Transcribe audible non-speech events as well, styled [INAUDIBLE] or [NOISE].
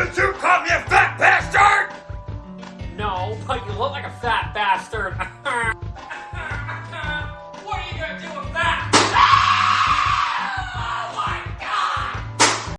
Did you call me a fat bastard? No, but you look like a fat bastard. [LAUGHS]